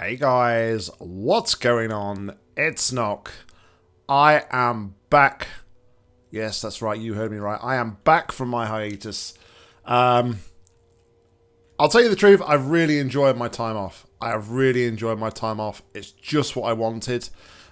Hey guys, what's going on? It's Nock. I am back. Yes, that's right, you heard me right. I am back from my hiatus. Um, I'll tell you the truth, I've really enjoyed my time off. I have really enjoyed my time off. It's just what I wanted.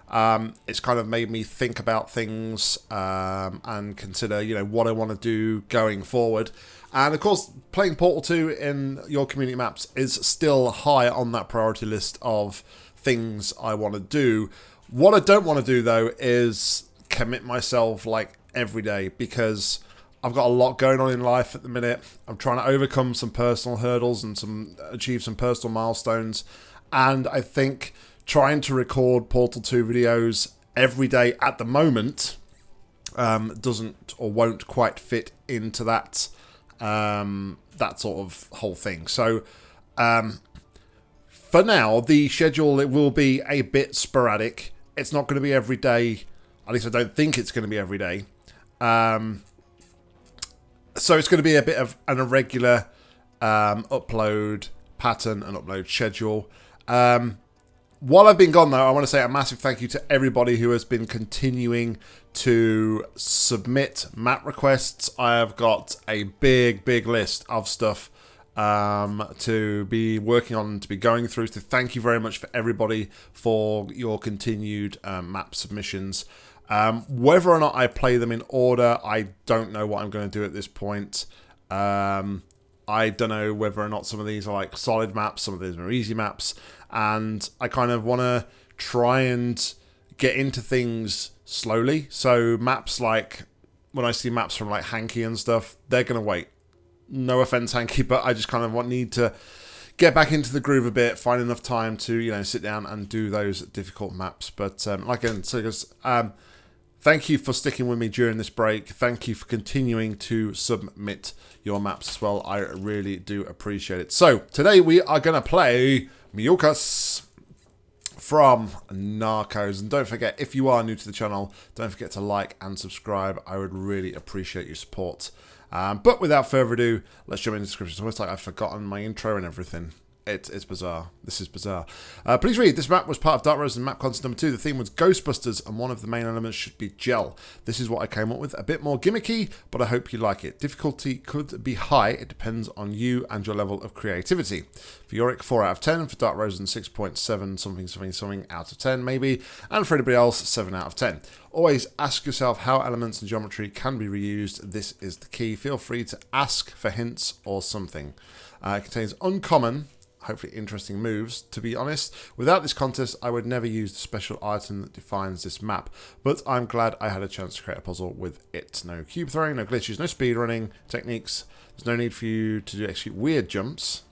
Um, it's kind of made me think about things um, and consider, you know, what I want to do going forward. And of course, playing Portal 2 in your community maps is still high on that priority list of things I want to do. What I don't want to do though is commit myself like every day because I've got a lot going on in life at the minute. I'm trying to overcome some personal hurdles and some achieve some personal milestones. And I think trying to record Portal 2 videos every day at the moment um, doesn't or won't quite fit into that um, that sort of whole thing. So um, for now, the schedule it will be a bit sporadic. It's not going to be every day. At least I don't think it's going to be every day. Um, so it's going to be a bit of an irregular um, upload pattern and upload schedule. Um, while I've been gone, though, I want to say a massive thank you to everybody who has been continuing to submit map requests. I have got a big, big list of stuff um, to be working on, to be going through. So thank you very much for everybody for your continued um, map submissions. Um, whether or not I play them in order, I don't know what I'm going to do at this point. Um, I don't know whether or not some of these are like solid maps, some of these are easy maps and I kind of want to try and get into things slowly. So maps like when I see maps from like Hanky and stuff, they're gonna wait. No offense, Hanky, but I just kind of want need to get back into the groove a bit, find enough time to you know sit down and do those difficult maps. But um, like I said, um, thank you for sticking with me during this break. Thank you for continuing to submit your maps as well. I really do appreciate it. So today we are gonna play Miucas from Narcos. And don't forget, if you are new to the channel, don't forget to like and subscribe. I would really appreciate your support. Um, but without further ado, let's jump into the description. It's almost like I've forgotten my intro and everything. It, it's bizarre. This is bizarre. Uh, please read. This map was part of Dark Rose and map content number two. The theme was Ghostbusters, and one of the main elements should be gel. This is what I came up with. A bit more gimmicky, but I hope you like it. Difficulty could be high. It depends on you and your level of creativity. For Yorick, 4 out of 10. For Dark Rose, 6.7 something, something, something out of 10, maybe. And for anybody else, 7 out of 10. Always ask yourself how elements and geometry can be reused. This is the key. Feel free to ask for hints or something. Uh, it contains uncommon hopefully interesting moves. To be honest, without this contest, I would never use the special item that defines this map, but I'm glad I had a chance to create a puzzle with it. No cube throwing, no glitches, no speed running techniques. There's no need for you to do actually weird jumps.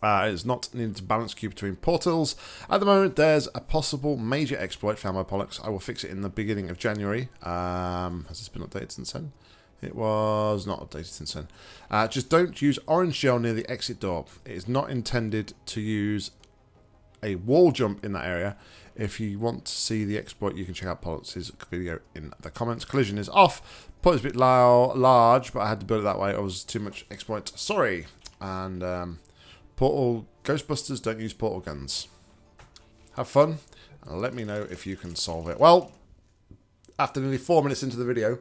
Uh, it's not needed to balance cube between portals. At the moment, there's a possible major exploit found by Pollux. I will fix it in the beginning of January. Um, has this been updated since then? It was not updated since then. Uh, just don't use orange gel near the exit door. It is not intended to use a wall jump in that area. If you want to see the exploit, you can check out Pollux's video in the comments. Collision is off. Put is a bit large, but I had to build it that way. It was too much exploit. Sorry. And um, Portal Ghostbusters don't use portal guns. Have fun, and let me know if you can solve it. Well, after nearly four minutes into the video,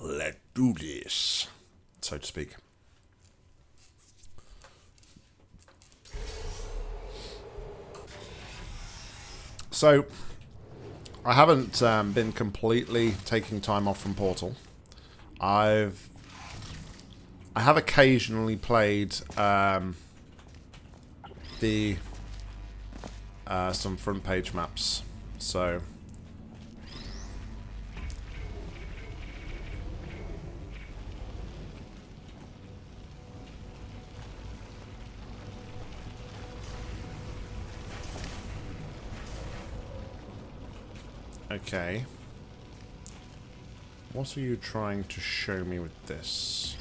Let's do this, so to speak. So, I haven't um, been completely taking time off from Portal. I've I have occasionally played um, the uh, some front page maps. So Okay. What are you trying to show me with this?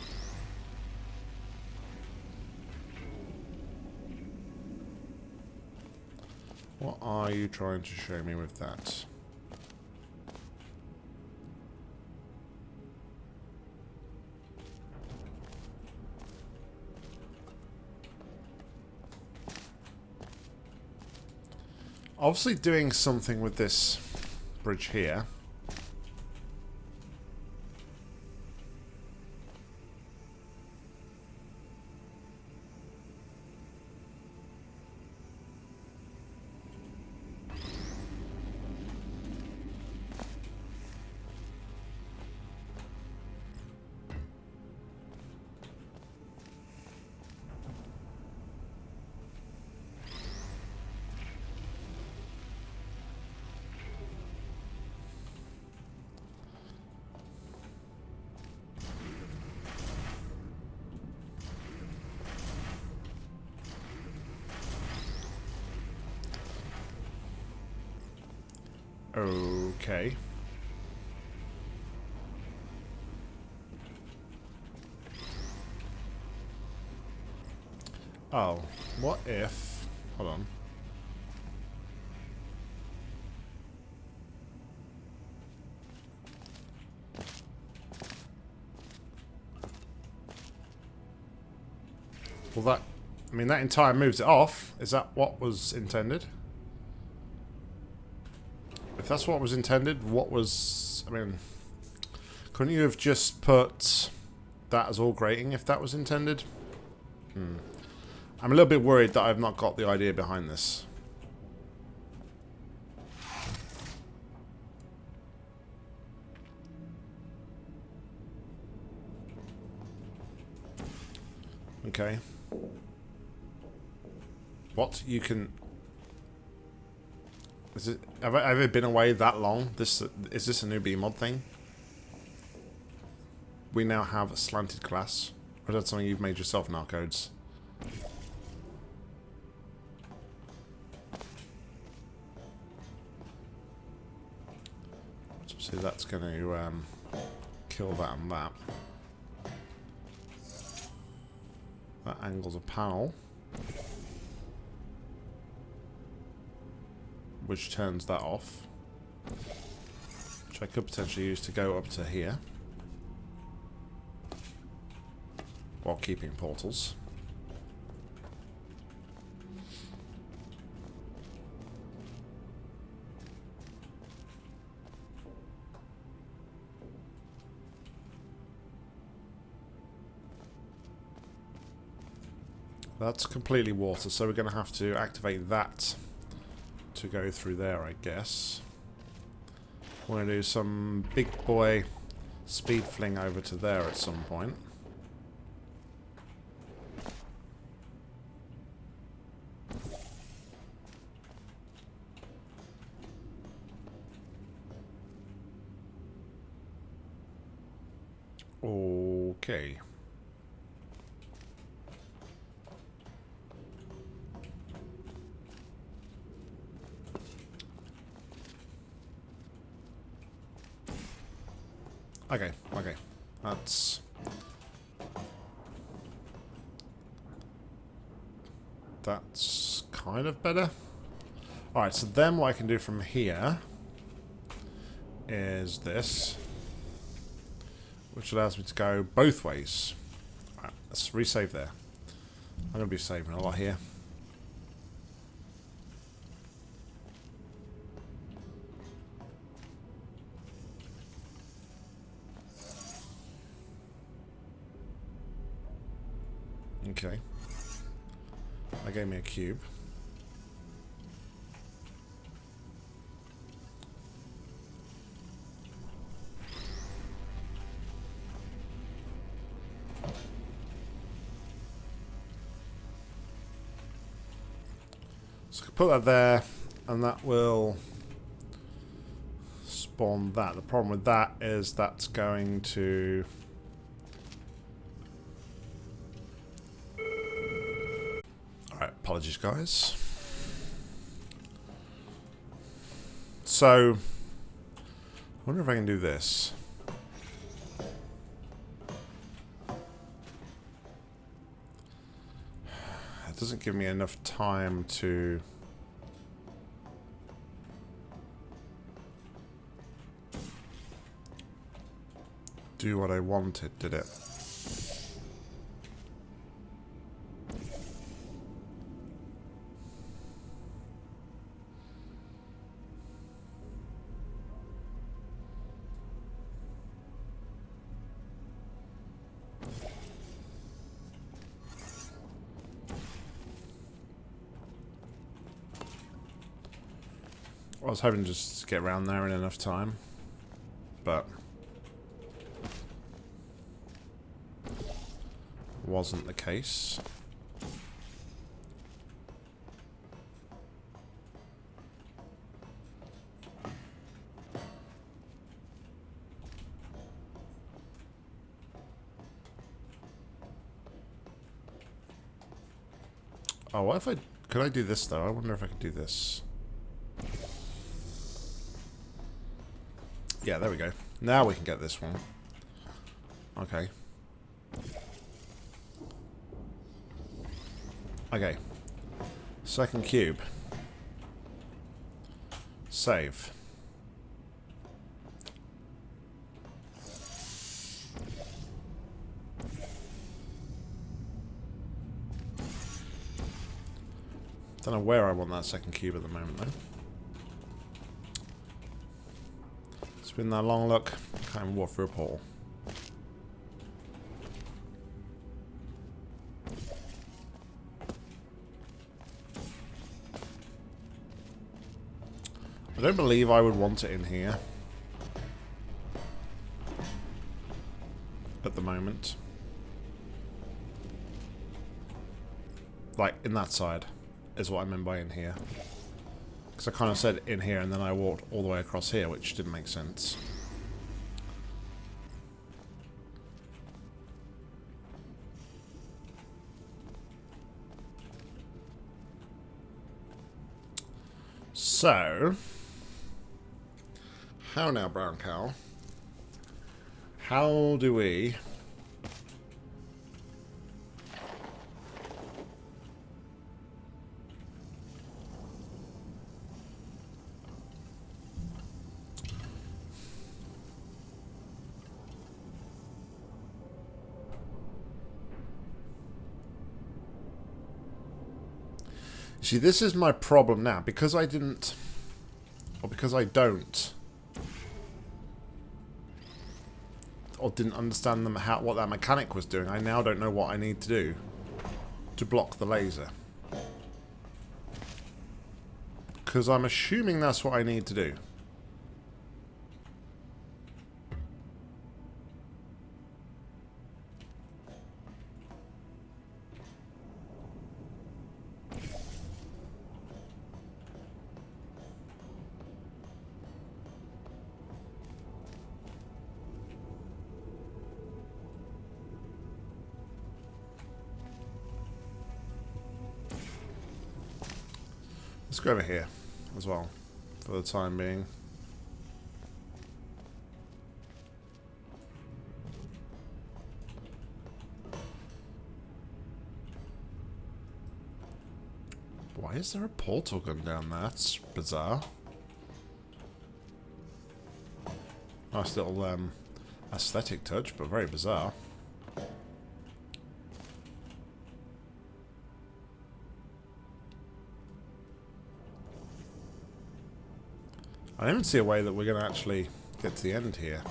What are you trying to show me with that? Obviously doing something with this bridge here. If... Hold on. Well, that... I mean, that entire moves it off. Is that what was intended? If that's what was intended, what was... I mean... Couldn't you have just put that as all grating if that was intended? Hmm. I'm a little bit worried that I've not got the idea behind this. Okay. What? You can... Is it... Have I ever been away that long? This Is this a new BEEmod thing? We now have a slanted glass. Or is that something you've made yourself in So that's going to um, kill that and that. That angles a panel. Which turns that off. Which I could potentially use to go up to here. While keeping portals. That's completely water, so we're going to have to activate that to go through there, I guess. Going to do some big boy speed fling over to there at some point. Okay. Okay, okay. That's... That's kind of better. Alright, so then what I can do from here is this. Which allows me to go both ways. Right, let's resave there. I'm going to be saving a lot here. Okay. That gave me a cube. Put that there, and that will spawn that. The problem with that is that's going to... Alright, apologies, guys. So, I wonder if I can do this. It doesn't give me enough time to... do what I wanted, did it? I was hoping just to get around there in enough time, but... Wasn't the case. Oh, what if I... Could I do this, though? I wonder if I could do this. Yeah, there we go. Now we can get this one. Okay. Okay. Second cube. Save. Don't know where I want that second cube at the moment, though. It's been that long look. Can't walk through a portal. Don't believe I would want it in here. At the moment. Like, in that side is what I meant by in here. Because I kind of said in here and then I walked all the way across here, which didn't make sense. So, how now, brown cow? How do we See, this is my problem now. Because I didn't... Or because I don't... Or didn't understand them how what that mechanic was doing, I now don't know what I need to do to block the laser. Because I'm assuming that's what I need to do. For the time being. Why is there a portal gun down there? That's bizarre. Nice little um, aesthetic touch, but very bizarre. I don't see a way that we're going to actually get to the end here.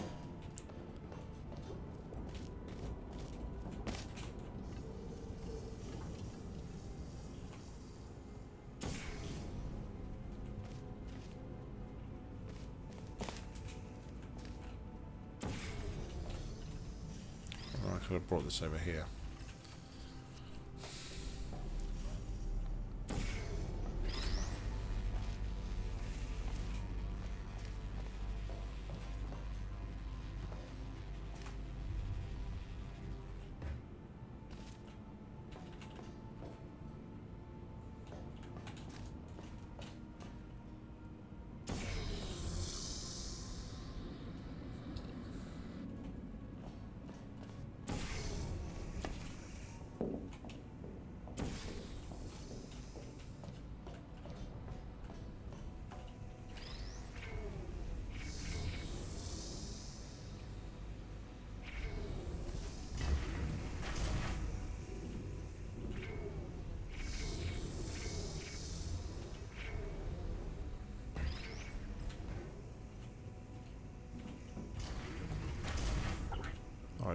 Oh, I could have brought this over here.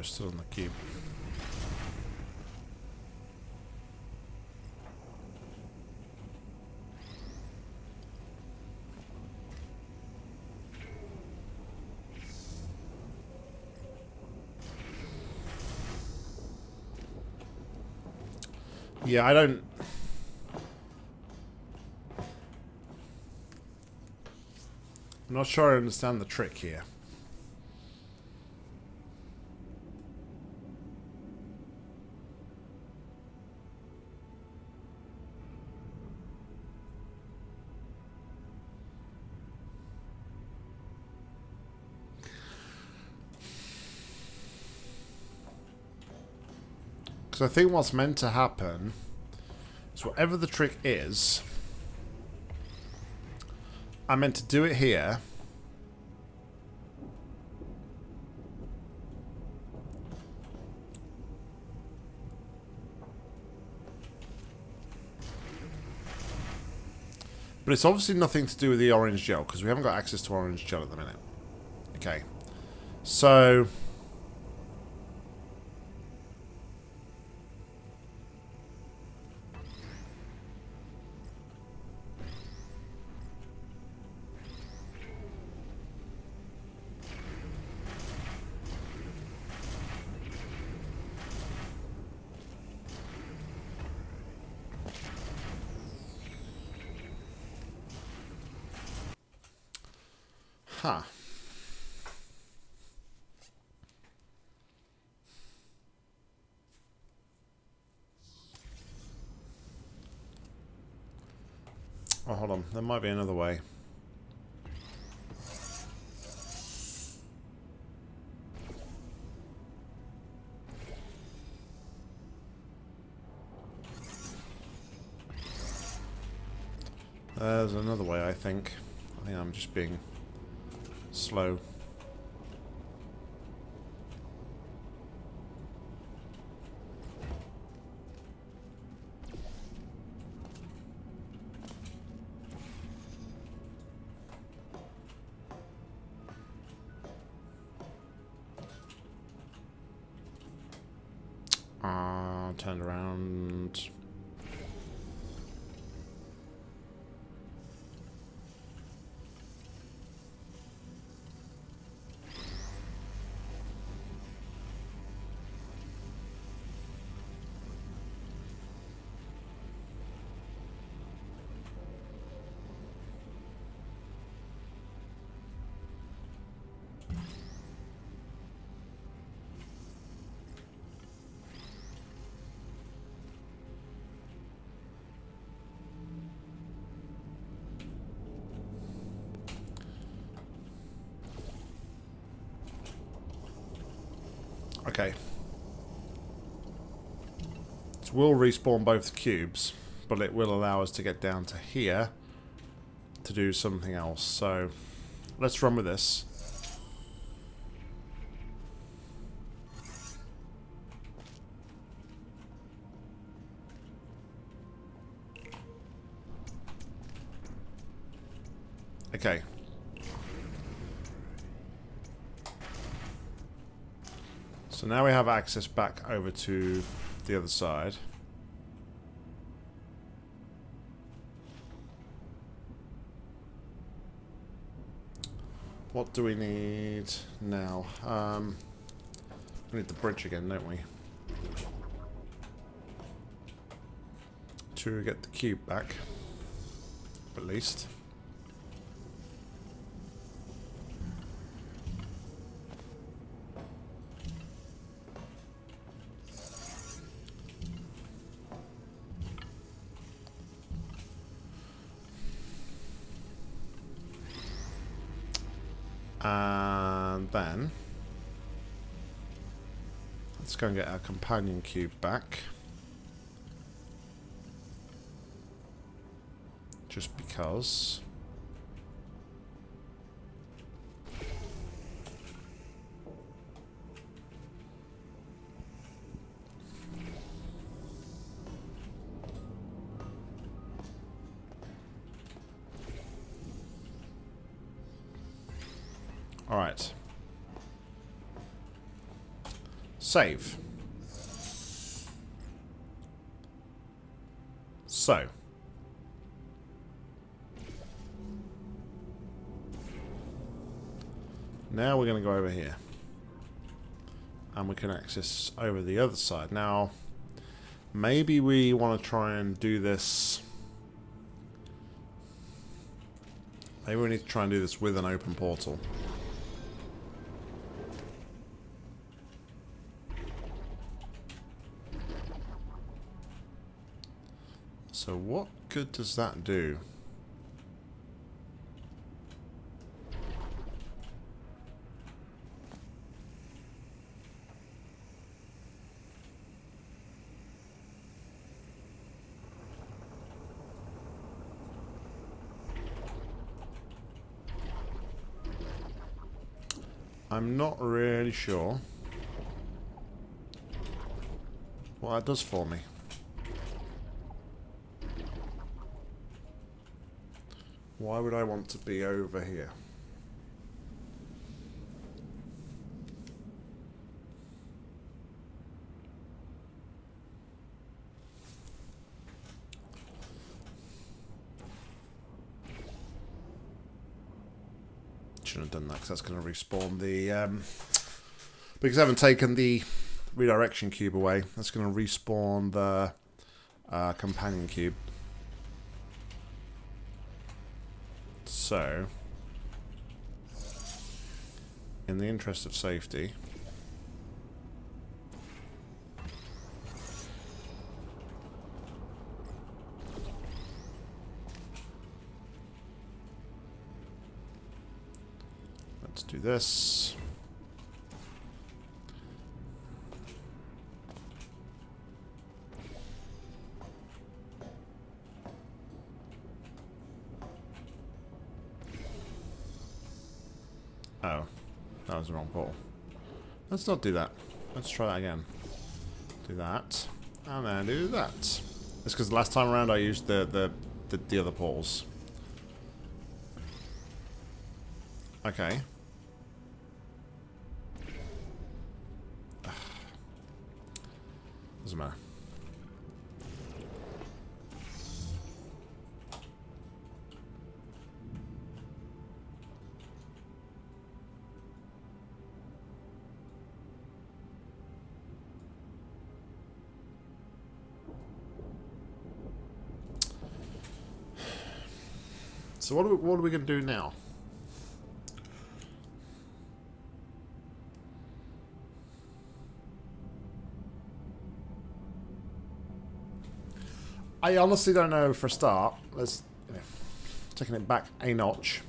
still in the keep. Yeah, I don't... I'm not sure I understand the trick here. Because I think what's meant to happen is whatever the trick is, I'm meant to do it here. But it's obviously nothing to do with the orange gel, because we haven't got access to orange gel at the minute. Okay. So... Huh. Oh, hold on. There might be another way. There's another way, I think. I think I'm just being slow. Will respawn both cubes, but it will allow us to get down to here to do something else. So, let's run with this. Okay. So now we have access back over to the other side. What do we need now? Um, we need the bridge again, don't we? To get the cube back, at least. Go and get our companion cube back. Just because. Save. So. Now we're going to go over here. And we can access over the other side. Now, Maybe we want to try and do this... Maybe we need to try and do this with an open portal. So what good does that do? I'm not really sure what that does for me. Why would I want to be over here? Shouldn't have done that because that's going to respawn the... Um, because I haven't taken the redirection cube away, that's going to respawn the uh, companion cube. So, in the interest of safety, let's do this. Was the wrong portal. Let's not do that. Let's try that again. Do that, and then do that. It's because last time around I used the, the, the, the other portals. Okay. So what are we, what are we going to do now? I honestly don't know for a start. Let's taking it back a notch.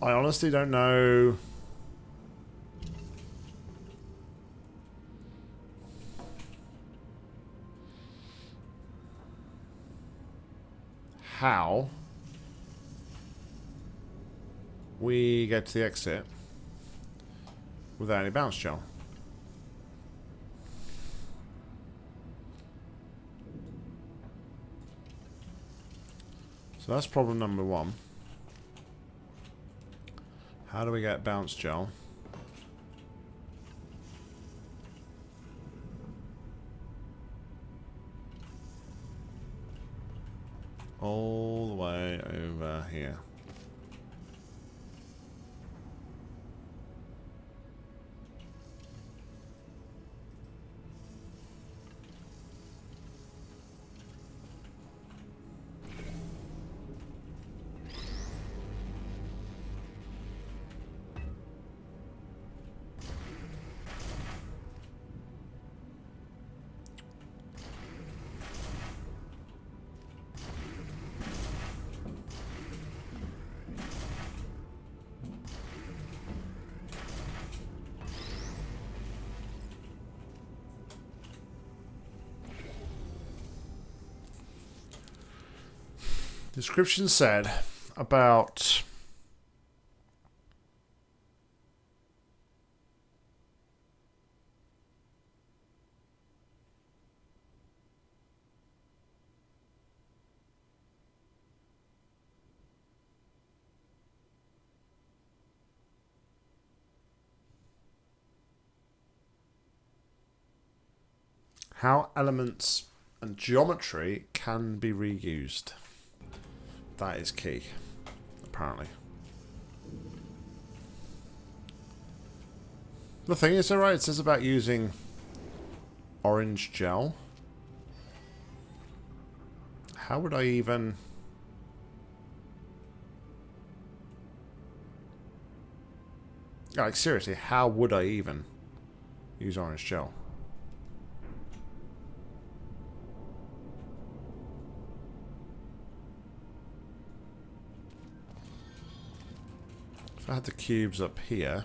I honestly don't know we get to the exit without any bounce gel. So that's problem number one. How do we get bounce gel? all the way over here. Description said about how elements and geometry can be reused. That is key, apparently. The thing is, alright, it says about using orange gel. How would I even... Like, seriously, how would I even use orange gel? I had the cubes up here...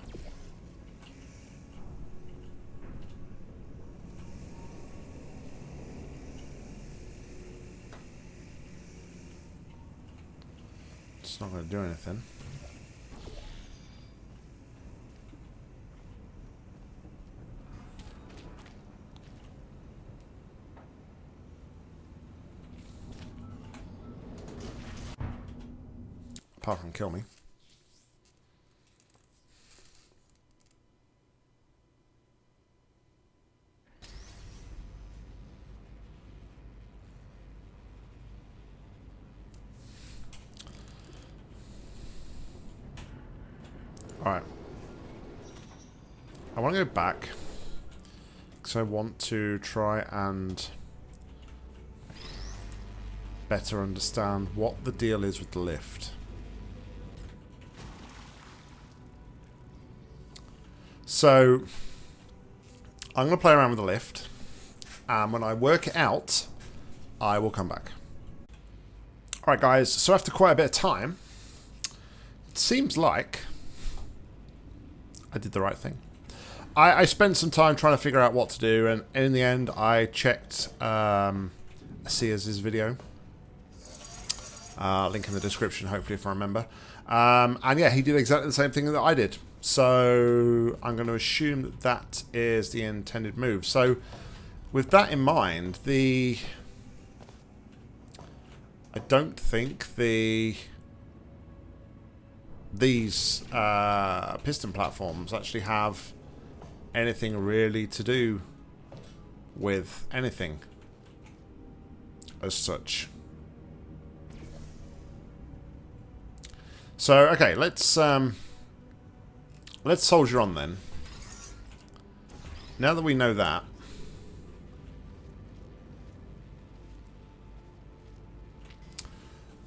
It's not going to do anything. Apart from kill me. Alright. I want to go back. Because I want to try and better understand what the deal is with the lift. So, I'm going to play around with the lift. And when I work it out, I will come back. Alright guys, so after quite a bit of time, it seems like I did the right thing. I, I, spent some time trying to figure out what to do, and in the end, I checked um, Sears' video. Uh, link in the description, hopefully, if I remember. Um, and yeah, he did exactly the same thing that I did. So I'm going to assume that that is the intended move. So with that in mind, the... I don't think the these uh, piston platforms actually have anything really to do with anything as such. So, okay, let's um, let's soldier on then. Now that we know that,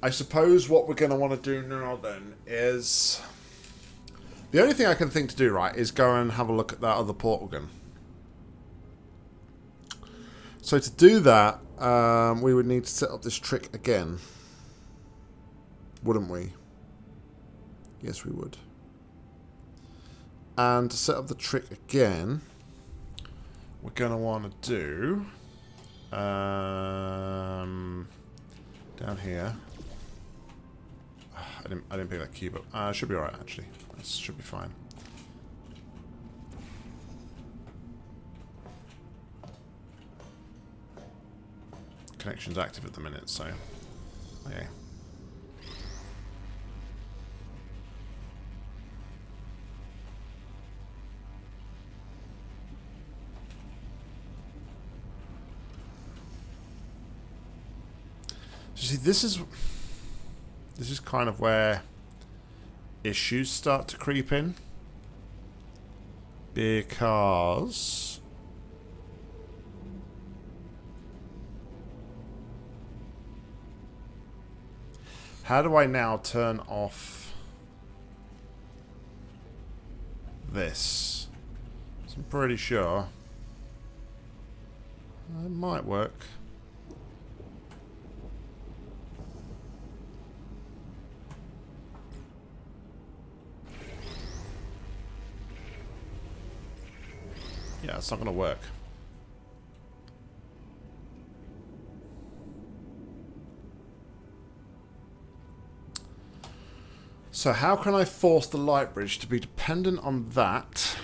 I suppose what we're going to want to do now then is... The only thing I can think to do, right, is go and have a look at that other portal gun. So to do that, um, we would need to set up this trick again. Wouldn't we? Yes, we would. And to set up the trick again, we're going to want to do... Um, down here. I didn't, I didn't pick that cube up. Uh, should be alright, actually. This should be fine. Connection's active at the minute, so... Okay. see, this is... This is kind of where issues start to creep in. Because... How do I now turn off this? I'm pretty sure. It might work. Yeah, it's not going to work. So how can I force the light bridge to be dependent on that?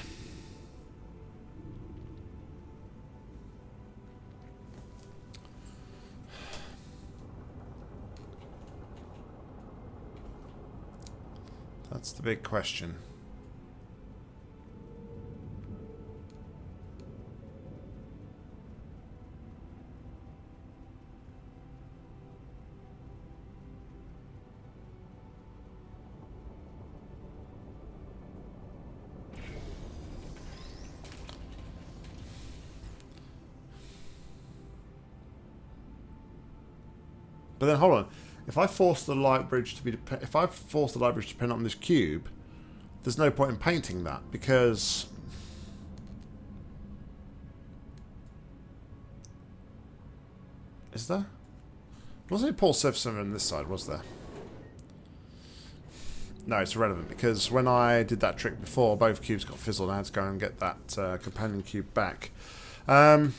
That's the big question. I force the light bridge to be, if I force the light bridge to pin on this cube, there's no point in painting that because is there? Wasn't it Paul surface on this side? Was there? No, it's irrelevant because when I did that trick before, both cubes got fizzled. I had to go and get that uh, companion cube back. Um,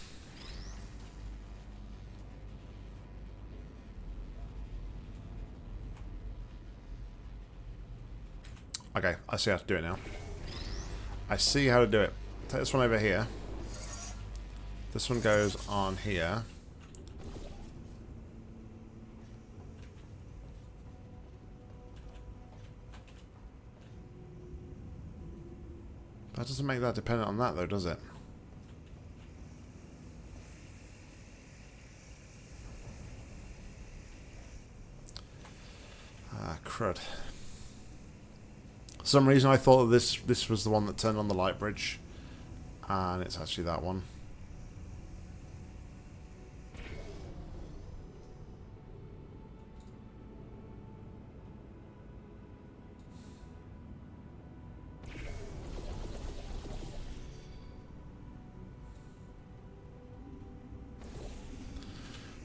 Okay, I see how to do it now. I see how to do it. Take this one over here. This one goes on here. That doesn't make that dependent on that though, does it? Ah, crud some reason I thought this this was the one that turned on the light bridge. And it's actually that one.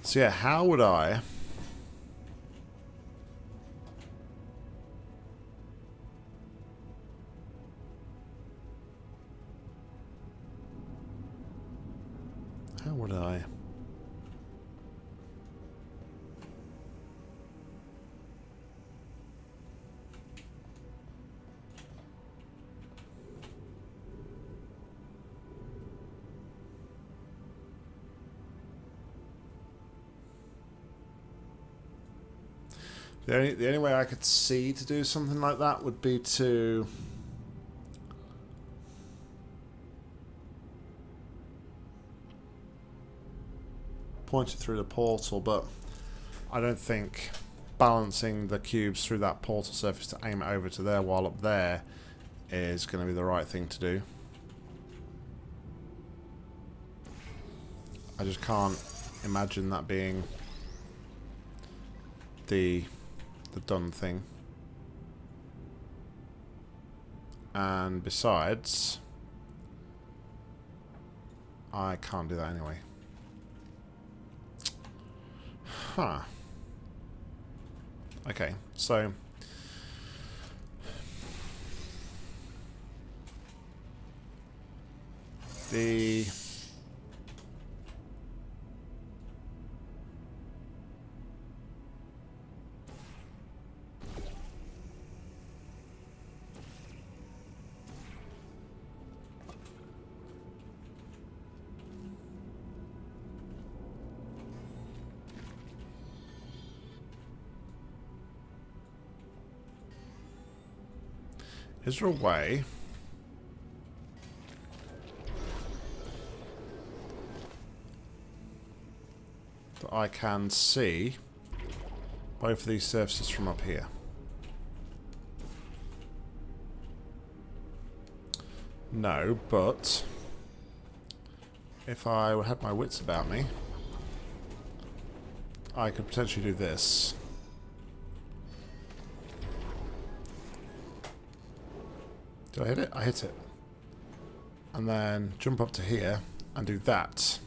So yeah, how would I... I? The only, the only way I could see to do something like that would be to pointed through the portal, but I don't think balancing the cubes through that portal surface to aim it over to there while up there is going to be the right thing to do. I just can't imagine that being the the done thing. And besides, I can't do that anyway. Huh. Okay, so... The... Is there a way... that I can see both of these surfaces from up here? No, but if I had my wits about me, I could potentially do this. Did I hit it? I hit it. And then jump up to here and do that.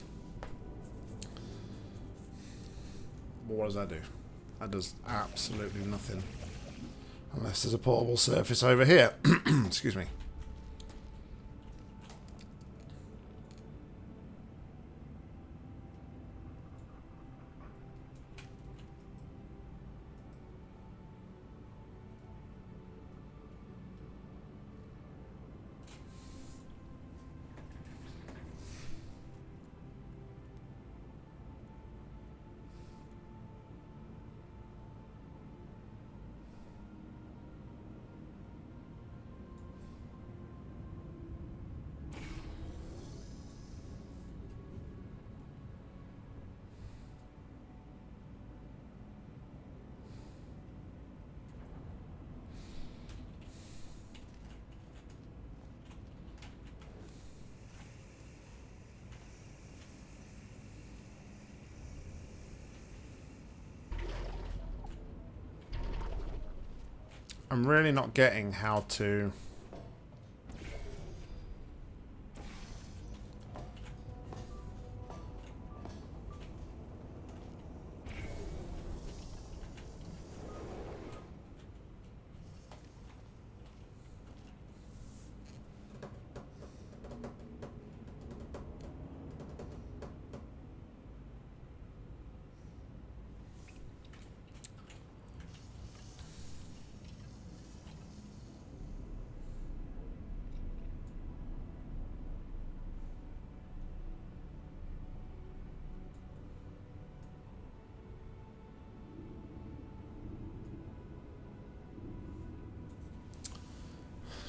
what does that do? That does absolutely nothing. Unless there's a portable surface over here. Excuse me. I'm really not getting how to...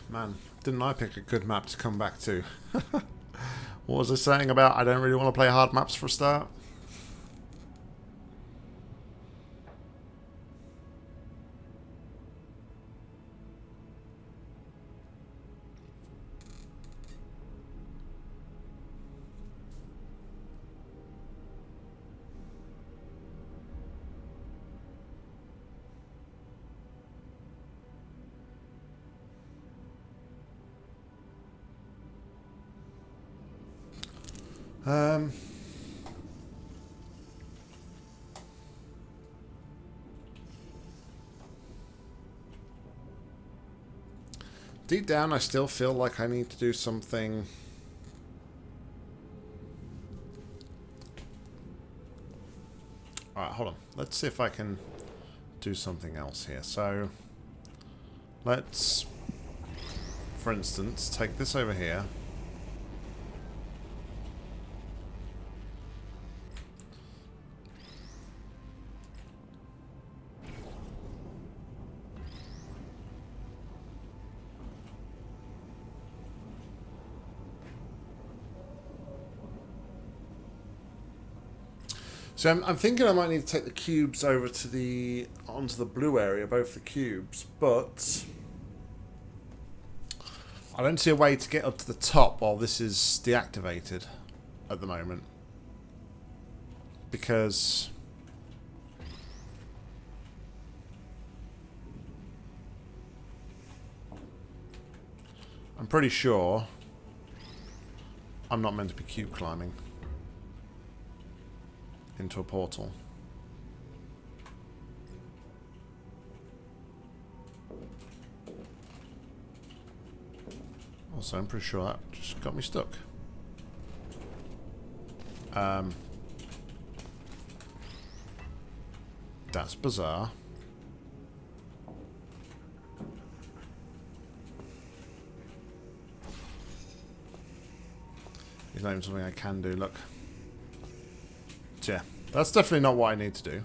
Man, didn't I pick a good map to come back to? what was I saying about I don't really want to play hard maps for a start? Deep down, I still feel like I need to do something... Alright, hold on. Let's see if I can do something else here. So, let's, for instance, take this over here. So I'm, I'm, thinking I might need to take the cubes over to the onto the blue area, both the cubes, but I don't see a way to get up to the top while this is deactivated at the moment. Because I'm pretty sure I'm not meant to be cube climbing into a portal. Also, I'm pretty sure that just got me stuck. Um, that's bizarre. It's not even something I can do, look yeah, that's definitely not what I need to do.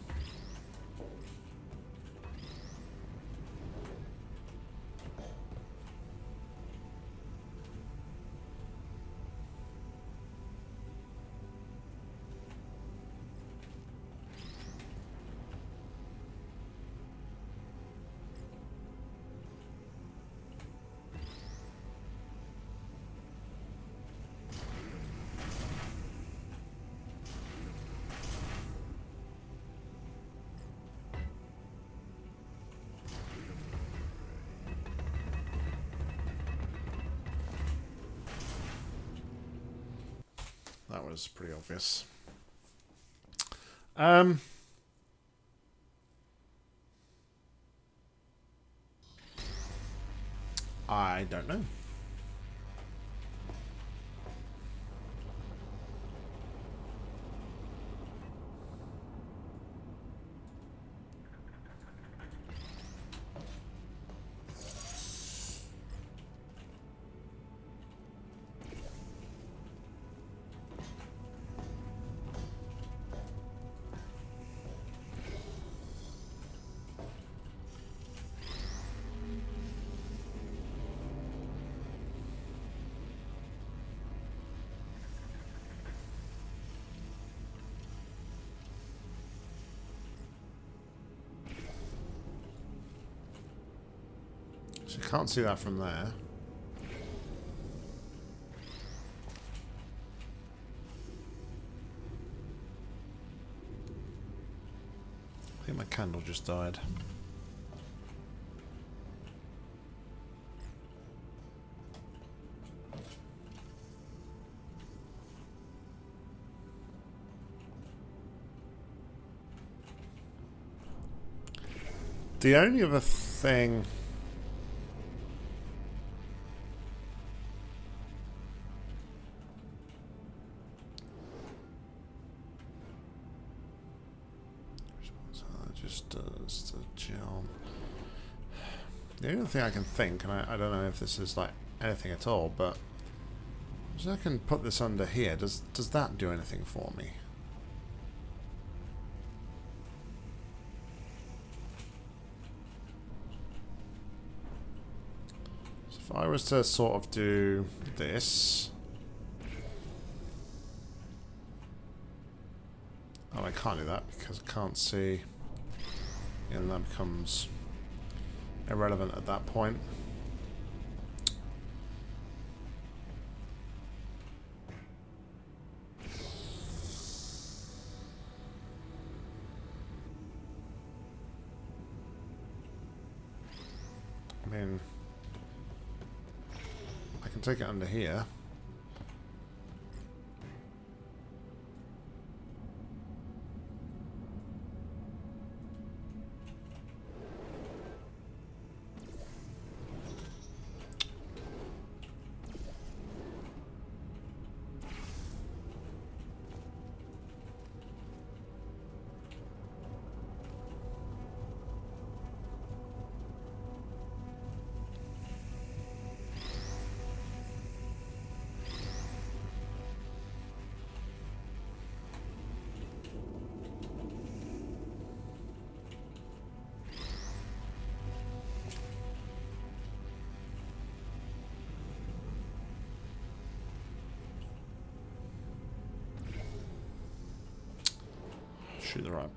Obvious. Um, I don't know. Can't see that from there. I think my candle just died. The only other thing Just does the gel. The only thing I can think, and I, I don't know if this is like anything at all, but so I can put this under here. Does does that do anything for me? So if I was to sort of do this. Oh, I can't do that because I can't see. And that becomes irrelevant at that point. I mean, I can take it under here.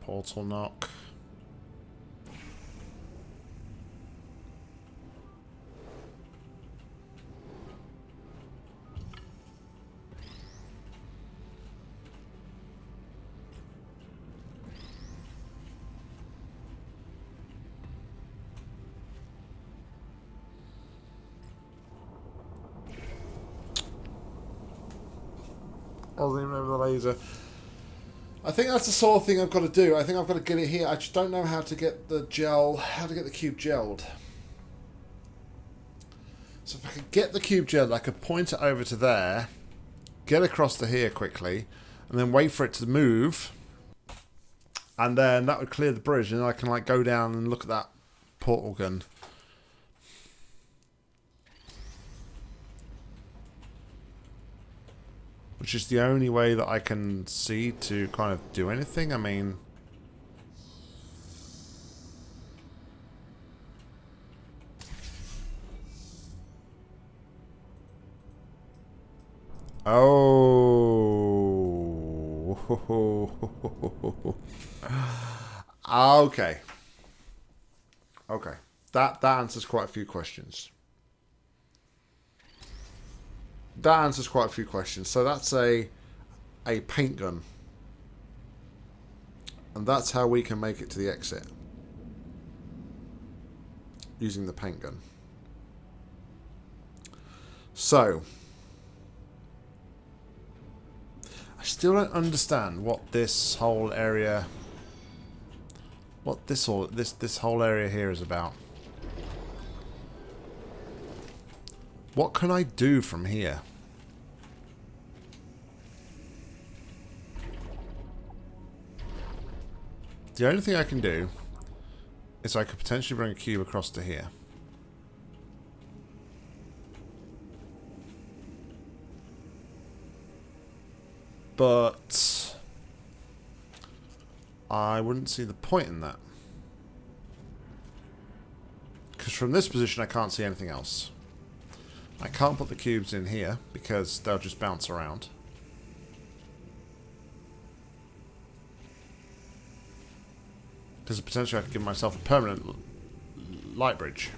Portal knock. I wasn't even over the laser. I think that's the sort of thing I've got to do. I think I've got to get it here. I just don't know how to get the gel, how to get the cube gelled. So if I could get the cube gelled, I could point it over to there, get across to here quickly, and then wait for it to move. And then that would clear the bridge, and I can like go down and look at that portal gun. Which is the only way that I can see to kind of do anything. I mean... Oh. okay. Okay. That that answers quite a few questions. That answers quite a few questions. So that's a a paint gun. And that's how we can make it to the exit. Using the paint gun. So, I still don't understand what this whole area what this all this this whole area here is about. What can I do from here? The only thing I can do is I could potentially bring a cube across to here. But I wouldn't see the point in that. Because from this position I can't see anything else. I can't put the cubes in here because they'll just bounce around. Because potentially I could give myself a permanent light bridge.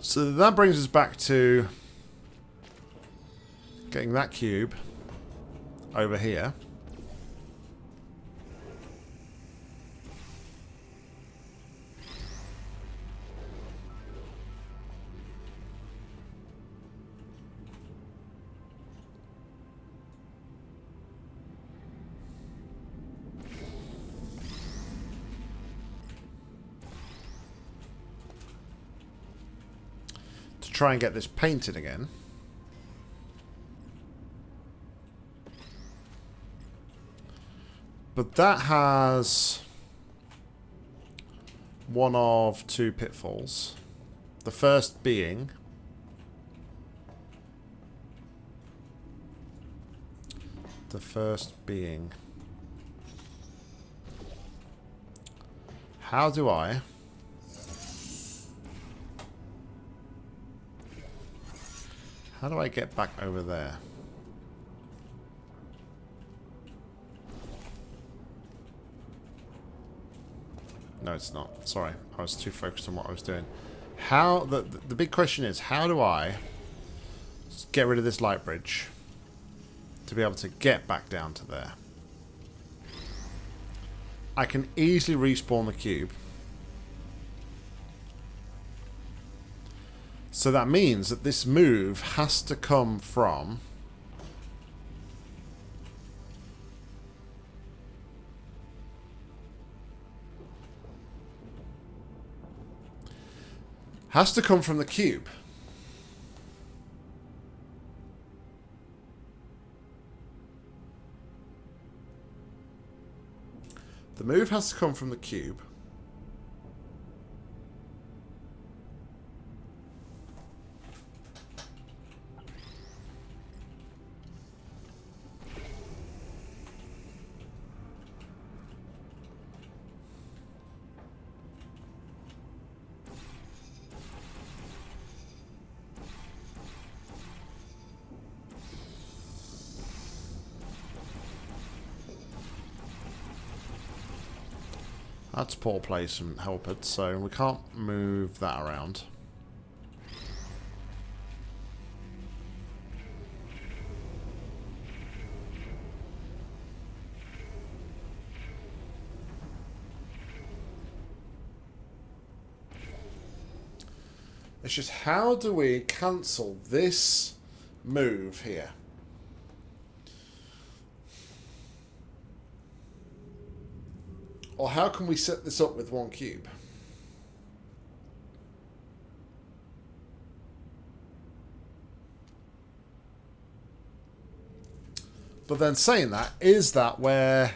So that brings us back to getting that cube over here. Try and get this painted again. But that has one of two pitfalls. The first being the first being how do I how do I get back over there No, it's not. Sorry. I was too focused on what I was doing. How... The, the big question is, how do I get rid of this light bridge to be able to get back down to there? I can easily respawn the cube. So that means that this move has to come from has to come from the cube. The move has to come from the cube. Poor place and help it, so we can't move that around. It's just how do we cancel this move here? Or how can we set this up with one cube? But then saying that, is that where...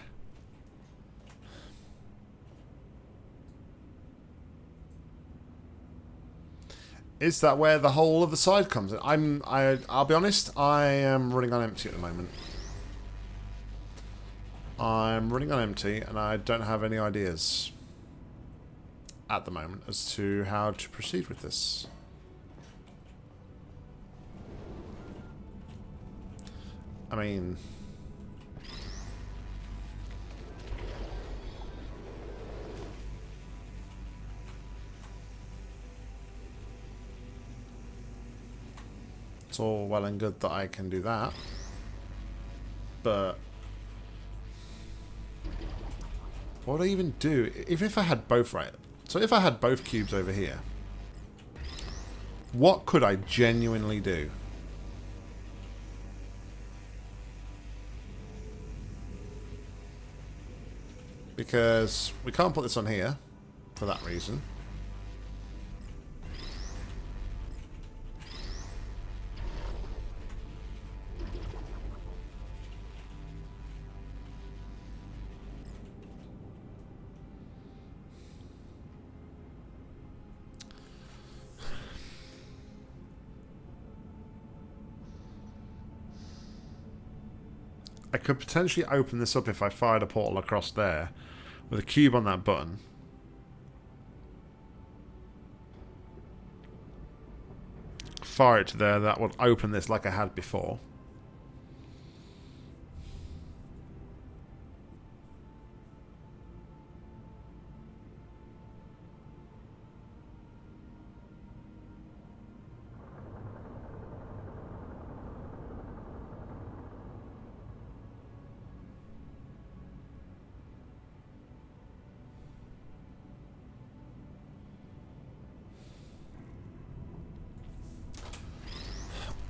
Is that where the whole of the side comes in? I'm, I, I'll be honest, I am running on empty at the moment. I'm running on empty and I don't have any ideas at the moment as to how to proceed with this. I mean... It's all well and good that I can do that. But what would I even do? If, if I had both right. So if I had both cubes over here. What could I genuinely do? Because we can't put this on here. For that reason. Could potentially open this up if I fired a portal across there with a cube on that button. Fire it to there, that would open this like I had before.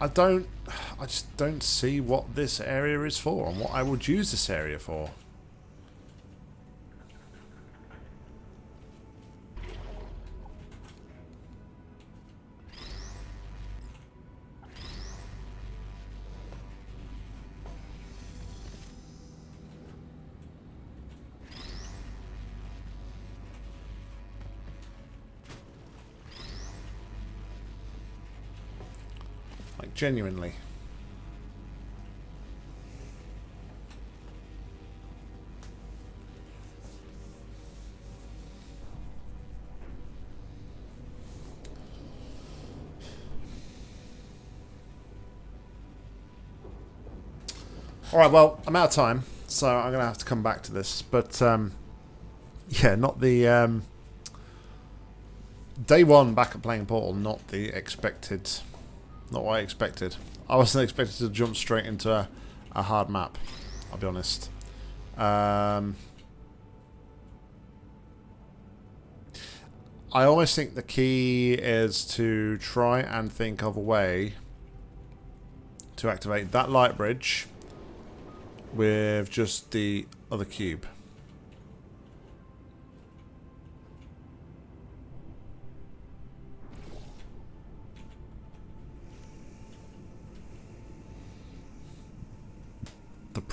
I don't... I just don't see what this area is for and what I would use this area for. Genuinely. Alright, well, I'm out of time, so I'm going to have to come back to this. But, um, yeah, not the... Um, day one back at playing Portal, not the expected... Not what I expected. I wasn't expected to jump straight into a, a hard map, I'll be honest. Um, I always think the key is to try and think of a way to activate that light bridge with just the other cube.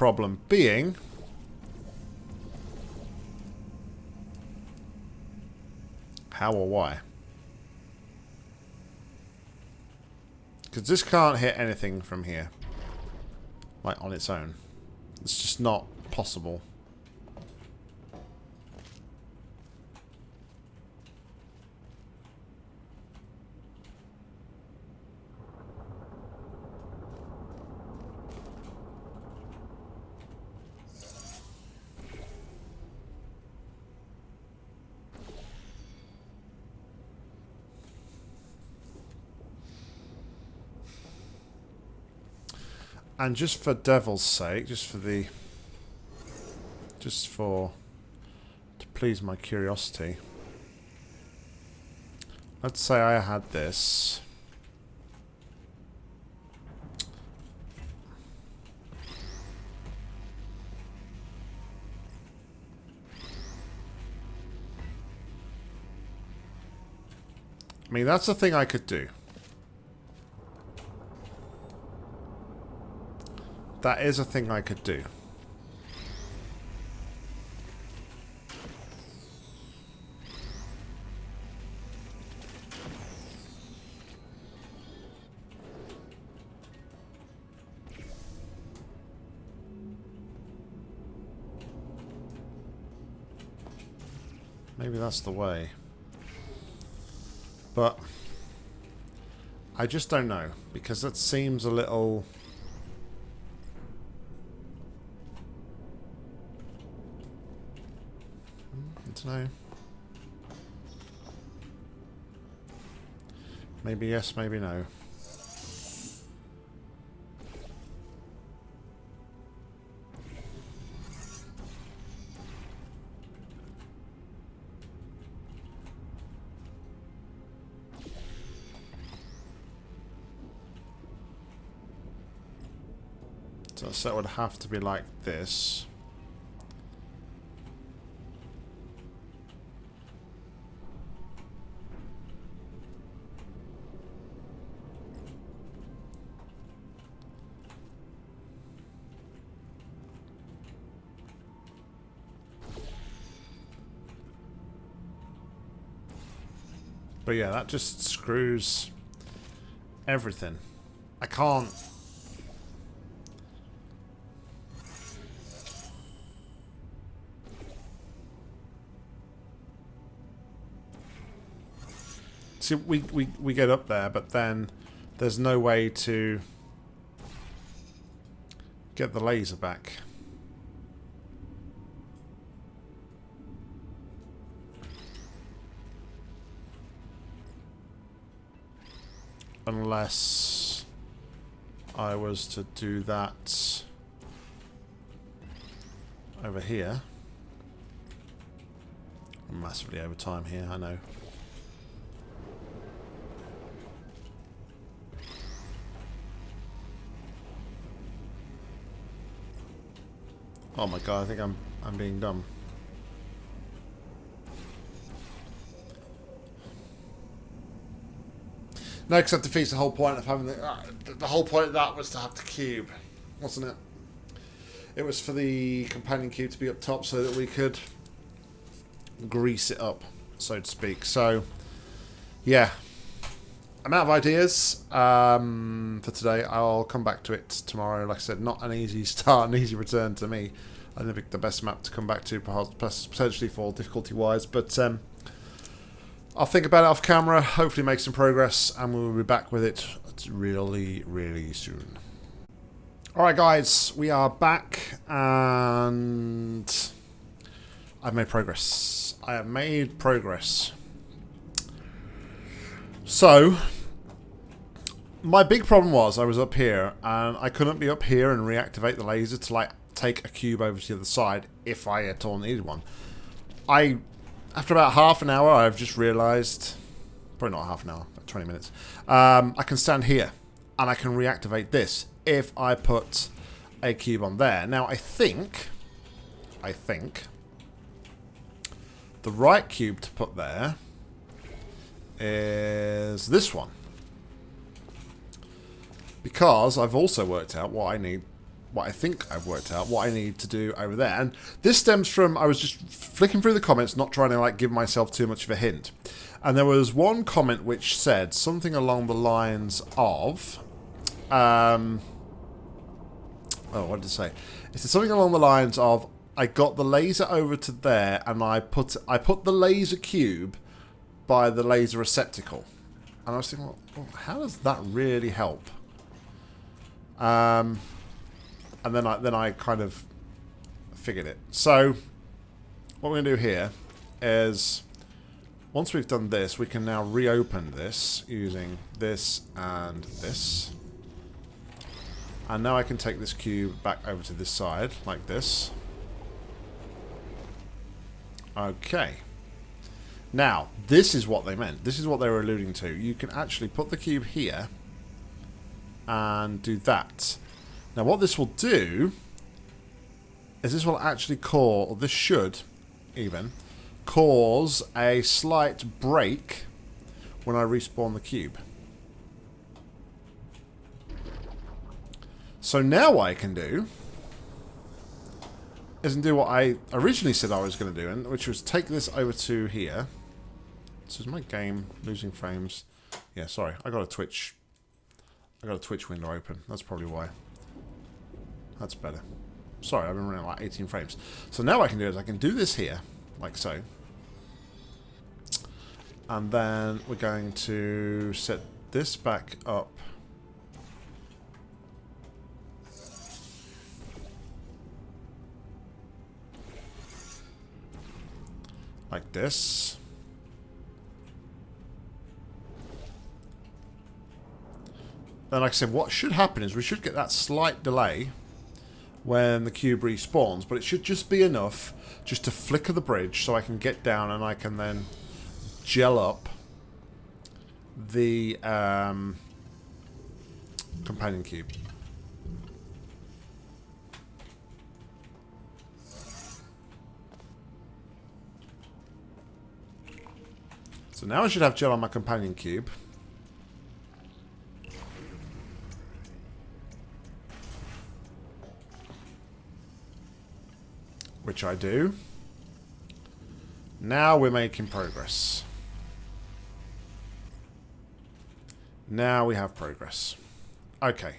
Problem being... How or why? Because this can't hit anything from here. Like, on its own. It's just not possible. And just for devil's sake, just for the... Just for... To please my curiosity. Let's say I had this. I mean, that's the thing I could do. That is a thing I could do. Maybe that's the way. But I just don't know because that seems a little know. Maybe yes, maybe no. So that would have to be like this. But yeah, that just screws everything. I can't... See, we, we, we get up there, but then there's no way to get the laser back. Unless I was to do that over here. I'm massively over time here, I know. Oh my god, I think I'm I'm being dumb. No, because that defeats the whole point of having the... Uh, the whole point of that was to have the cube, wasn't it? It was for the companion cube to be up top so that we could grease it up, so to speak. So, yeah. I'm out of ideas um, for today. I'll come back to it tomorrow. Like I said, not an easy start, an easy return to me. I didn't pick the best map to come back to, perhaps potentially for difficulty-wise, but um, I'll think about it off camera, hopefully make some progress, and we'll be back with it really, really soon. Alright guys, we are back, and I've made progress. I have made progress. So, my big problem was I was up here and I couldn't be up here and reactivate the laser to like take a cube over to the other side if I at all needed one. I, after about half an hour, I've just realised, probably not half an hour, 20 minutes, um, I can stand here and I can reactivate this if I put a cube on there. Now I think, I think, the right cube to put there is this one. Because I've also worked out what I need, what I think I've worked out, what I need to do over there. And this stems from, I was just flicking through the comments, not trying to like give myself too much of a hint. And there was one comment which said something along the lines of, um, oh, what did it say? It said something along the lines of, I got the laser over to there and I put I put the laser cube by the laser receptacle. And I was thinking, well, how does that really help? Um, and then I then I kind of figured it. So what we're going to do here is once we've done this, we can now reopen this using this and this. And now I can take this cube back over to this side, like this. Okay. Now, this is what they meant. This is what they were alluding to. You can actually put the cube here and do that. Now, what this will do is this will actually cause, or this should even, cause a slight break when I respawn the cube. So now what I can do isn't do what I originally said I was going to do, and which was take this over to here. This is my game losing frames. Yeah, sorry, I got a Twitch. I got a Twitch window open. That's probably why. That's better. Sorry, I've been running like 18 frames. So now what I can do is I can do this here, like so. And then we're going to set this back up like this. Then, like I said, what should happen is we should get that slight delay when the cube respawns, but it should just be enough just to flicker the bridge so I can get down and I can then gel up the um, companion cube. So now I should have gel on my companion cube. Which I do. Now we're making progress. Now we have progress. Okay.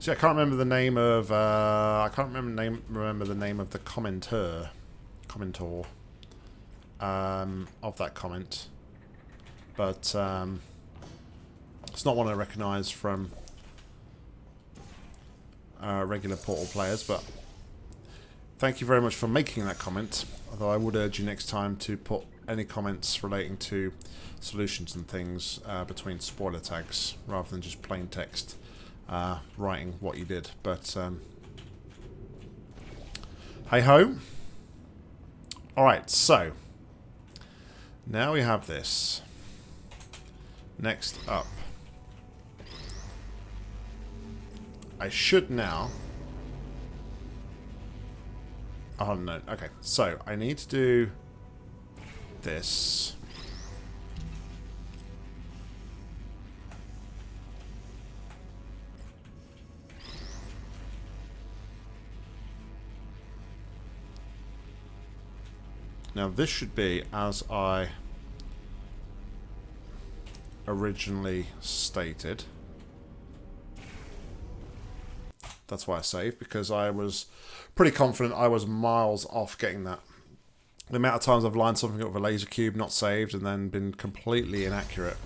See, I can't remember the name of. Uh, I can't remember name. Remember the name of the commenter, commentor, um, of that comment. But um, it's not one I recognise from uh, regular Portal players. But thank you very much for making that comment. Although I would urge you next time to put any comments relating to solutions and things uh, between spoiler tags rather than just plain text uh, writing what you did. But um, hey ho. Alright, so now we have this. Next up. I should now... Oh no, okay. So, I need to do this. Now this should be as I originally stated. That's why I saved, because I was pretty confident I was miles off getting that. The amount of times I've lined something up with a laser cube, not saved, and then been completely inaccurate.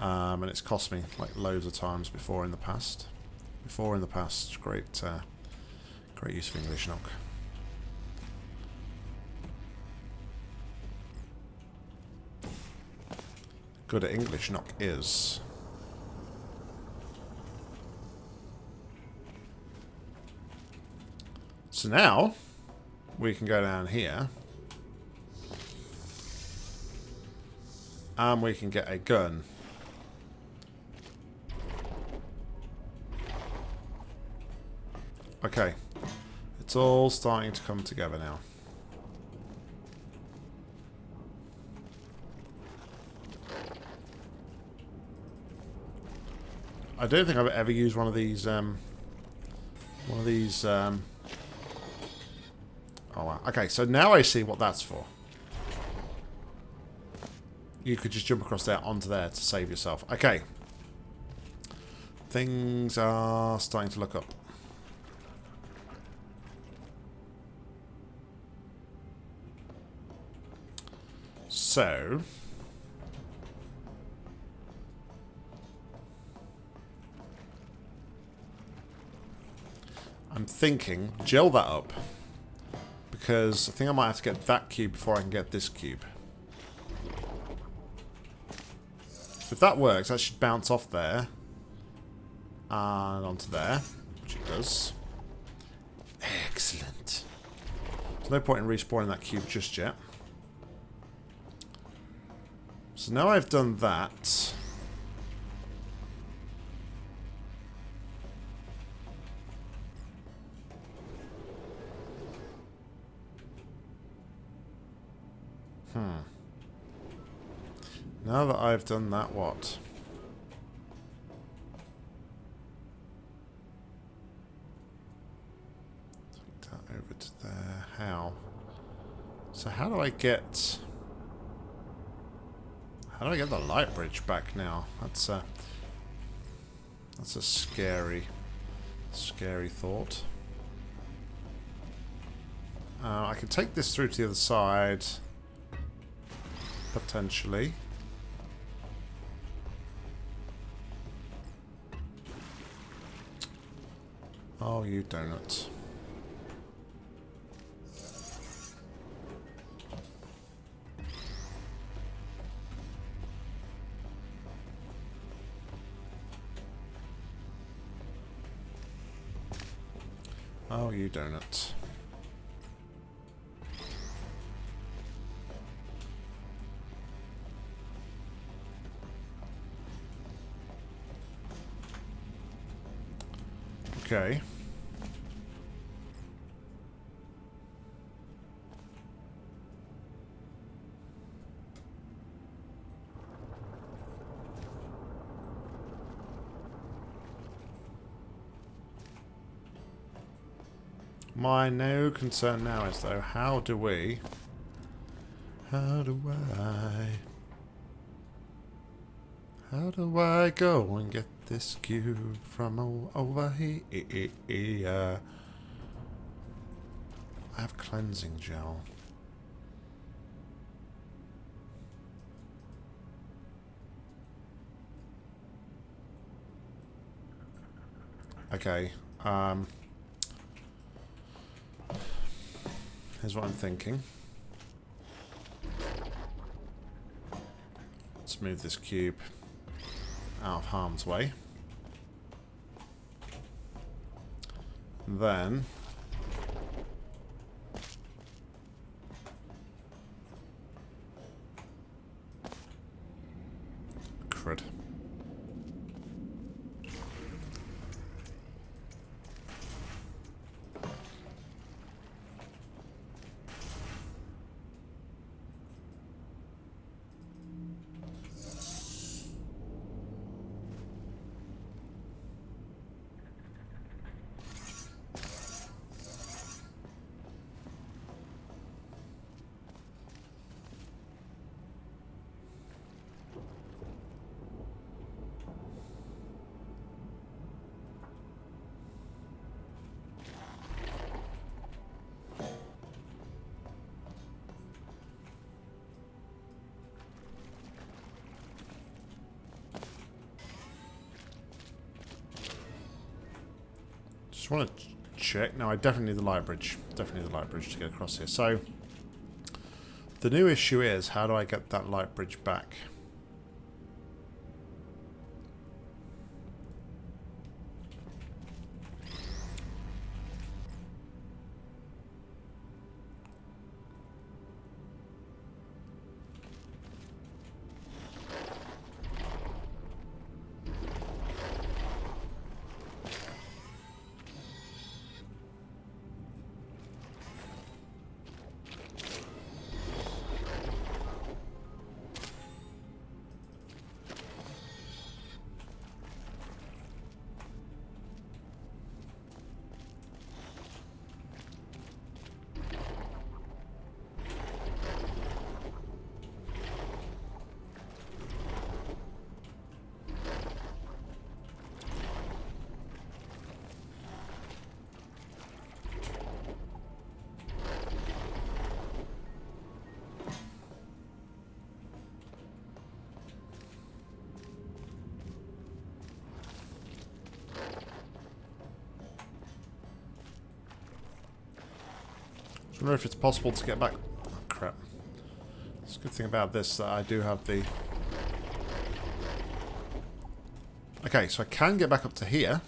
Um, and it's cost me like loads of times before in the past. Before in the past, great, uh, great use of English knock. Good at English knock is. So now, we can go down here. And we can get a gun. Okay. It's all starting to come together now. I don't think I've ever used one of these, um, one of these, um, oh wow. Okay, so now I see what that's for. You could just jump across there onto there to save yourself. Okay. Things are starting to look up. So... I'm thinking, gel that up. Because I think I might have to get that cube before I can get this cube. If that works, that should bounce off there. And onto there. Which it does. Excellent. There's no point in respawning that cube just yet. So now I've done that... Now that I've done that, what? Take that over to there. How? So how do I get... How do I get the light bridge back now? That's a... That's a scary, scary thought. Uh, I can take this through to the other side. Potentially. Oh, you donuts. Oh, you donuts. Okay. My no concern now is though, how do we... How do I... How do I go and get this cube from over here? I have cleansing gel. Okay, um... Here's what I'm thinking. Let's move this cube out of harm's way. Then... check. No, I definitely need the light bridge. Definitely need the light bridge to get across here. So, the new issue is, how do I get that light bridge back? Wonder if it's possible to get back... Oh, crap. It's a good thing about this that I do have the... Okay, so I can get back up to here,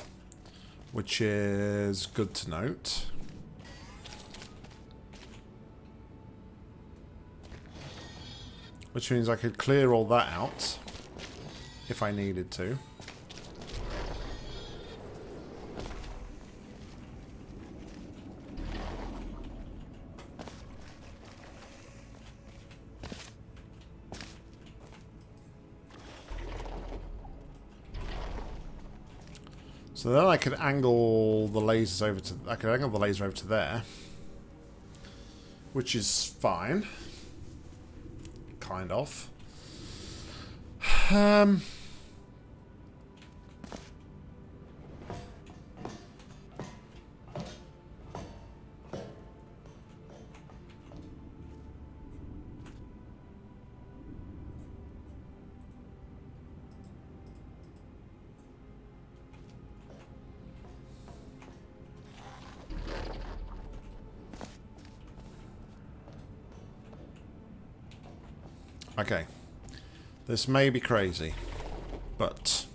which is good to note. Which means I could clear all that out if I needed to. So then I could angle the lasers over to... I could angle the laser over to there. Which is fine. Kind of. Um... This may be crazy, but...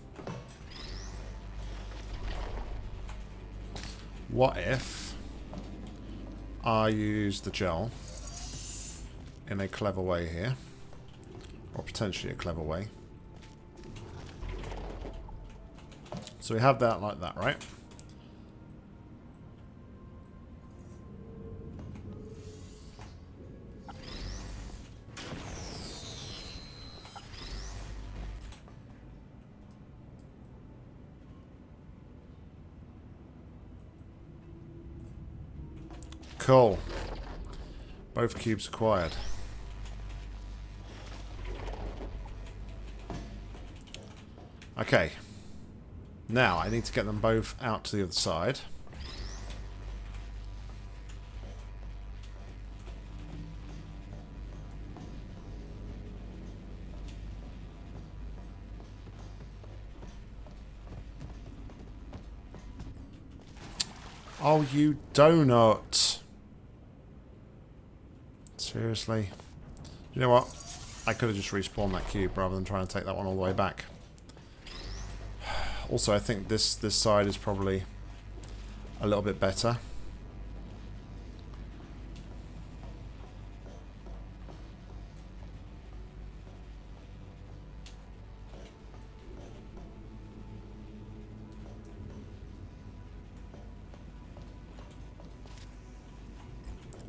What if I use the gel in a clever way here? Or potentially a clever way. So we have that like that, right? Cool. Both cubes acquired. Okay. Now, I need to get them both out to the other side. Oh, you donut. Seriously? You know what? I could have just respawned that cube rather than trying to take that one all the way back. Also, I think this, this side is probably a little bit better.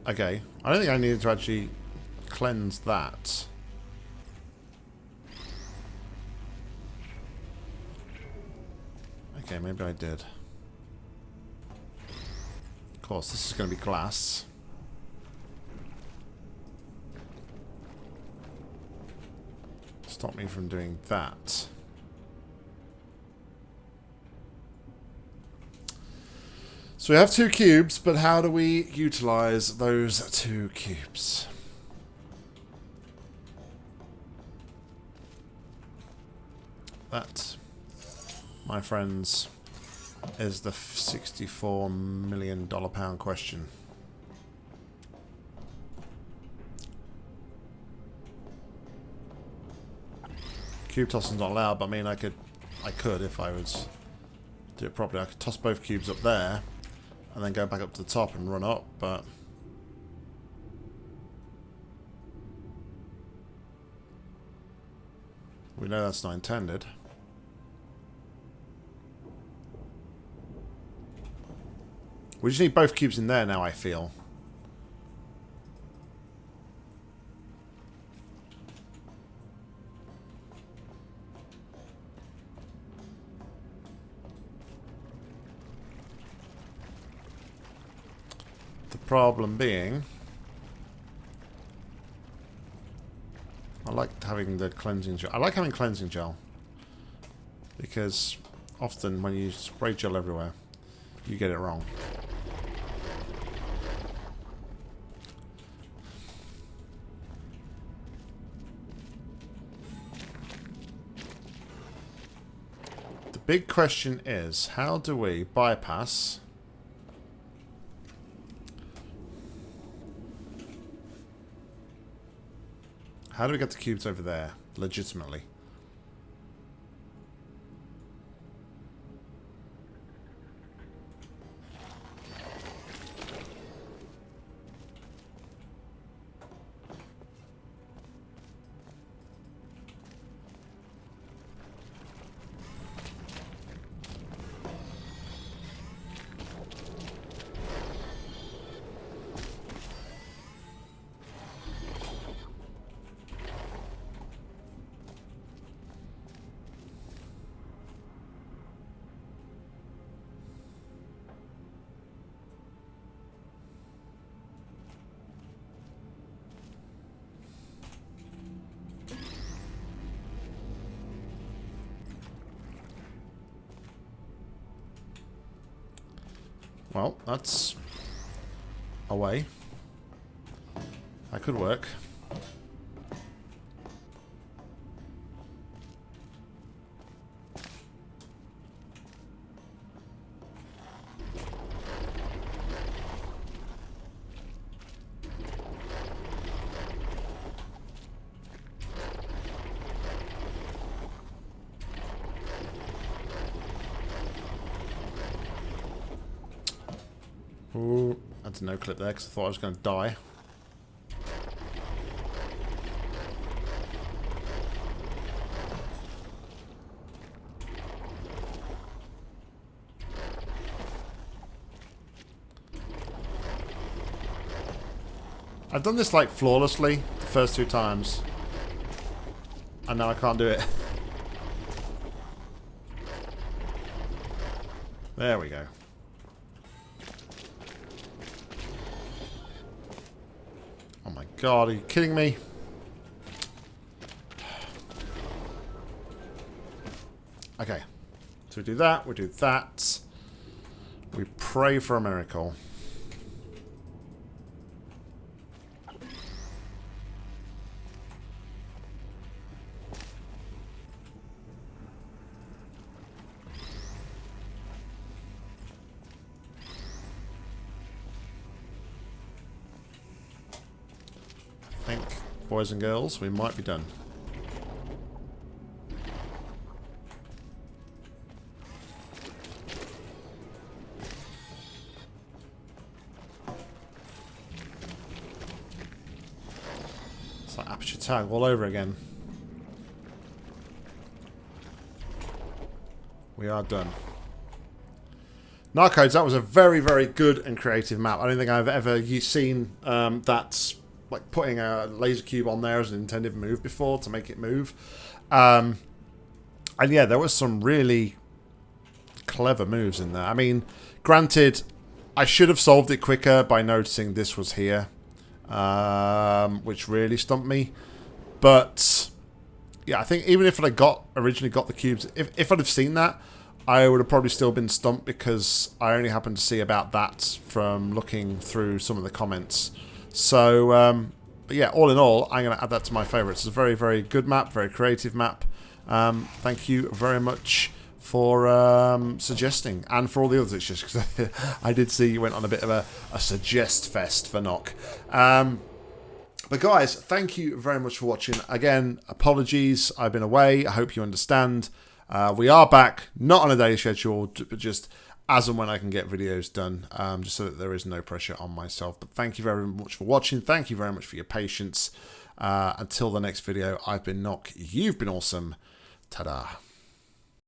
Okay. I don't think I needed to actually cleanse that. Okay, maybe I did. Of course, this is going to be glass. Stop me from doing that. So we have two cubes, but how do we utilize those two cubes? That, my friends, is the $64 million pound question. Cube tossing's not allowed, but I mean, I could, I could if I was do it properly. I could toss both cubes up there, and then go back up to the top and run up, but... We know that's not intended. We just need both cubes in there now, I feel. The problem being... I like having the cleansing gel. I like having cleansing gel. Because often when you spray gel everywhere, you get it wrong. The big question is, how do we bypass... How do we get the cubes over there, legitimately? That's a way. That could work. No clip there because I thought I was going to die. I've done this like flawlessly the first two times. And now I can't do it. there we go. God, are you kidding me? Okay. So we do that, we do that. We pray for a miracle. Boys and girls, we might be done. It's like Aperture Tag all over again. We are done. Narcodes, that was a very, very good and creative map. I don't think I've ever seen um, that like putting a laser cube on there as an intended move before to make it move. Um, and yeah, there was some really clever moves in there. I mean, granted, I should have solved it quicker by noticing this was here, um, which really stumped me. But yeah, I think even if I got originally got the cubes, if, if I'd have seen that, I would have probably still been stumped because I only happened to see about that from looking through some of the comments. So, um, but yeah, all in all, I'm going to add that to my favourites. It's a very, very good map, very creative map. Um, thank you very much for um, suggesting and for all the others. It's just because I did see you went on a bit of a, a suggest fest for Knock. Um, but guys, thank you very much for watching. Again, apologies. I've been away. I hope you understand. Uh, we are back, not on a daily schedule, but just as and when I can get videos done, um, just so that there is no pressure on myself. But thank you very much for watching. Thank you very much for your patience. Uh, until the next video, I've been Knock. You've been awesome. Ta-da.